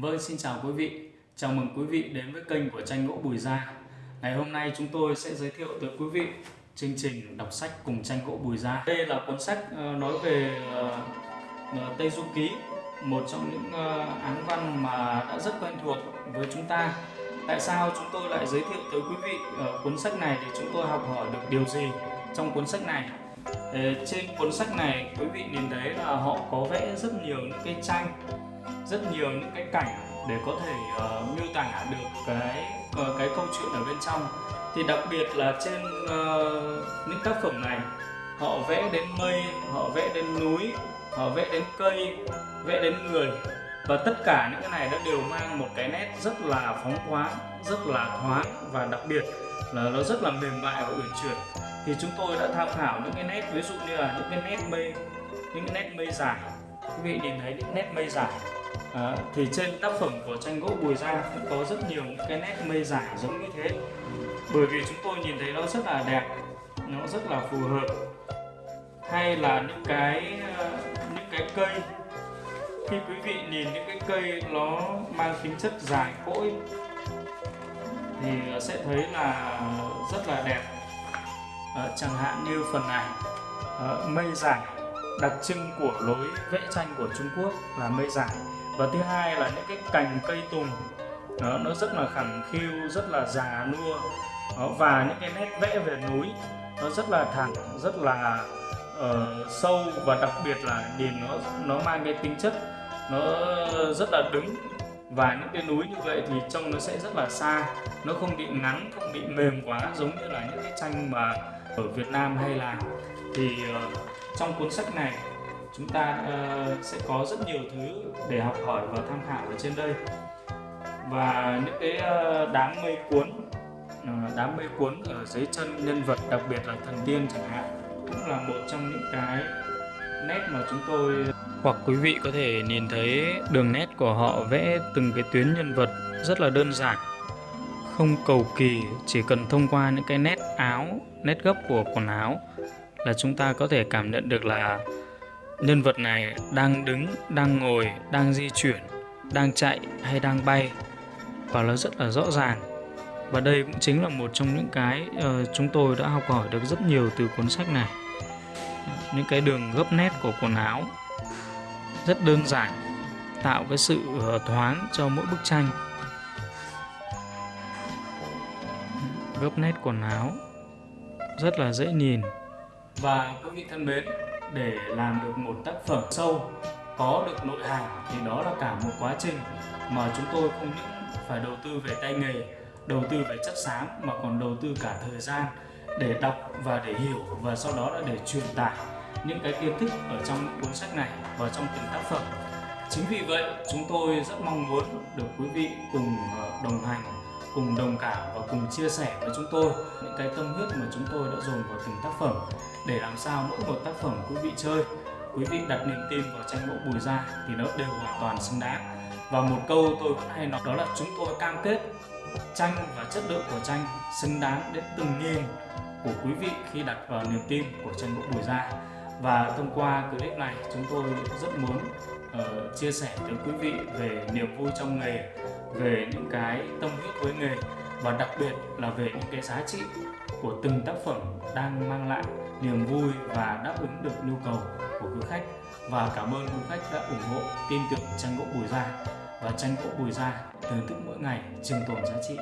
Vâng, xin chào quý vị. Chào mừng quý vị đến với kênh của tranh gỗ Bùi Gia. Ngày hôm nay chúng tôi sẽ giới thiệu tới quý vị chương trình đọc sách cùng tranh gỗ Bùi Gia. Đây là cuốn sách ờ, nói về ờ, ờ, Tây Du Ký, một trong những án văn mà đã rất quen thuộc với chúng ta. Tại sao chúng tôi lại giới thiệu tới quý vị cuốn sách này để chúng tôi học hỏi được điều gì trong cuốn sách này? Trên cuốn sách này quý vị nhìn thấy là họ có vẽ rất nhiều những cái tranh rất nhiều những cái cảnh để có thể uh, miêu tả được cái uh, cái câu chuyện ở bên trong. Thì đặc biệt là trên uh, những tác phẩm này họ vẽ đến mây họ vẽ đến núi họ vẽ đến cây vẽ đến người. Và tất cả những cái này nó đều mang một cái nét rất là phóng khoáng rất là thoáng và đặc biệt là nó rất là mềm mại và uyển chuyển. Thì chúng tôi đã tham khảo những cái nét ví dụ như là những cái nét mây những cái nét mây dài. Quý vị nhìn thấy những nét mây dài à, thì trên tác phẩm của tranh gỗ Bùi Gia cũng có rất nhiều những cái nét mây dài giống như thế. Bởi vì chúng tôi nhìn thấy nó rất là đẹp nó rất là phù hợp. Hay là những cái ờ, những cái cây. Khi quý vị nhìn những cái cây nó mang tính chất dài cỗi thì sẽ thấy là rất là đẹp. À, chẳng hạn như phần này à, mây dài đặc trưng của lối vẽ tranh của Trung Quốc là mây dài và thứ hai là những cái cành cây tùng đó, nó rất là khẳng khiu rất là già nua đó, và những cái nét vẽ về núi nó rất là thẳng rất là uh, sâu và đặc biệt là nhìn nó nó mang cái tính chất nó rất là đứng. Và những cái núi như vậy thì trông nó sẽ rất là xa nó không bị ngắn không bị mềm quá giống như là những cái tranh mà ở Việt Nam hay là. Thì uh, trong cuốn sách này chúng ta uh, sẽ có rất nhiều thứ để học hỏi và tham khảo ở trên đây. Và những cái uh, đám mây cuốn uh, đám mây cuốn ở dưới chân nhân vật đặc biệt là thần tiên chẳng hạn cũng là một trong những cái nét mà chúng tôi hoặc quý vị có thể nhìn thấy đường nét của họ vẽ từng cái tuyến nhân vật rất là đơn giản không cầu kỳ chỉ cần thông qua những cái nét áo nét gấp của quần áo là chúng ta có thể cảm nhận được là nhân vật này đang đứng đang ngồi đang di chuyển đang chạy hay đang bay và nó rất là rõ ràng. Và đây cũng chính là một trong những cái uh, chúng tôi đã học hỏi được rất nhiều từ cuốn sách này. Những cái đường gấp nét của quần áo rất đơn giản tạo cái sự uh, thoáng cho mỗi bức tranh. Gấp nét quần áo rất là dễ nhìn. Và quý vị thân mến để làm được một tác phẩm sâu, có được nội hàm thì đó là cả một quá trình mà chúng tôi không những phải đầu tư về tay nghề, đầu tư về chất xám mà còn đầu tư cả thời gian để đọc và để hiểu và sau đó là để truyền tải những cái kiến thức ở trong cuốn sách này vào trong từng tác phẩm. Chính vì vậy, chúng tôi rất mong muốn được quý vị cùng ờ, đồng hành cùng đồng cảm và cùng chia sẻ với chúng tôi những cái tâm huyết mà chúng tôi đã dồn vào từng tác phẩm để làm sao mỗi một tác phẩm quý vị chơi. Quý vị đặt niềm tin vào tranh gỗ bùi ra thì nó đều hoàn toàn xứng đáng. Và một câu tôi vẫn hay nói đó là chúng tôi cam kết tranh và chất lượng của tranh xứng đáng đến từng nghìn của quý vị khi đặt vào niềm tin của tranh gỗ bùi ra và thông qua clip này chúng tôi rất muốn uh, chia sẻ tới quý vị về niềm vui trong nghề về những cái tâm huyết với nghề và đặc biệt là về những cái giá trị của từng tác phẩm đang mang lại niềm vui và đáp ứng được nhu cầu của quý khách. Và cảm ơn quý khách đã ủng hộ tin tưởng tranh gỗ bùi gia. Và tranh gỗ bùi gia thưởng thức mỗi ngày trường tồn giá trị.